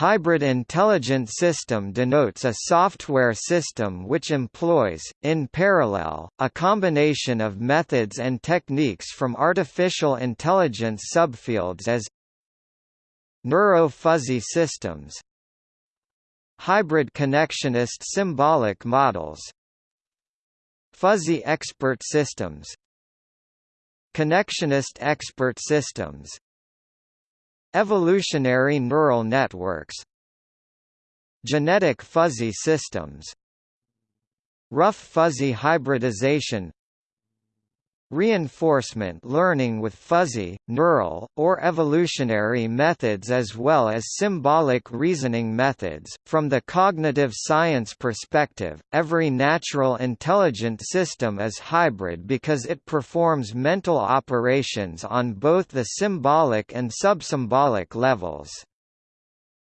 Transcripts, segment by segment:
Hybrid intelligent system denotes a software system which employs, in parallel, a combination of methods and techniques from artificial intelligence subfields as Neuro-fuzzy systems Hybrid connectionist symbolic models Fuzzy expert systems Connectionist expert systems Evolutionary neural networks Genetic fuzzy systems Rough fuzzy hybridization Reinforcement learning with fuzzy, neural, or evolutionary methods as well as symbolic reasoning methods. From the cognitive science perspective, every natural intelligent system is hybrid because it performs mental operations on both the symbolic and subsymbolic levels.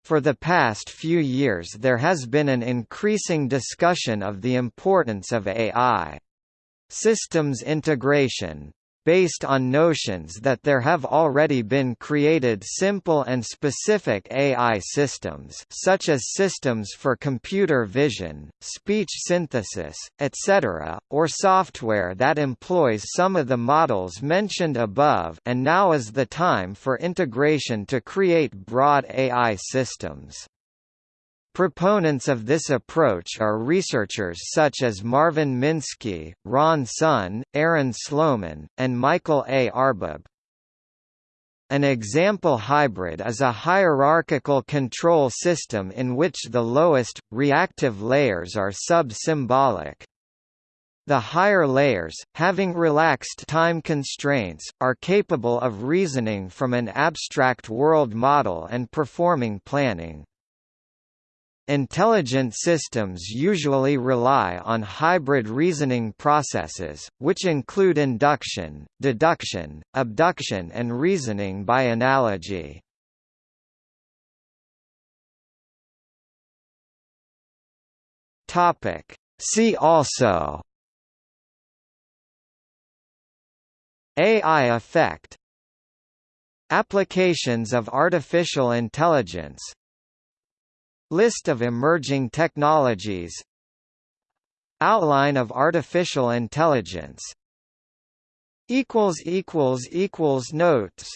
For the past few years there has been an increasing discussion of the importance of AI systems integration based on notions that there have already been created simple and specific AI systems such as systems for computer vision, speech synthesis, etc., or software that employs some of the models mentioned above and now is the time for integration to create broad AI systems. Proponents of this approach are researchers such as Marvin Minsky, Ron Sun, Aaron Sloman, and Michael A. Arbib. An example hybrid is a hierarchical control system in which the lowest, reactive layers are sub-symbolic. The higher layers, having relaxed time constraints, are capable of reasoning from an abstract world model and performing planning. Intelligent systems usually rely on hybrid reasoning processes, which include induction, deduction, abduction and reasoning by analogy. See also AI effect Applications of artificial intelligence List of emerging technologies. Outline of artificial intelligence. Notes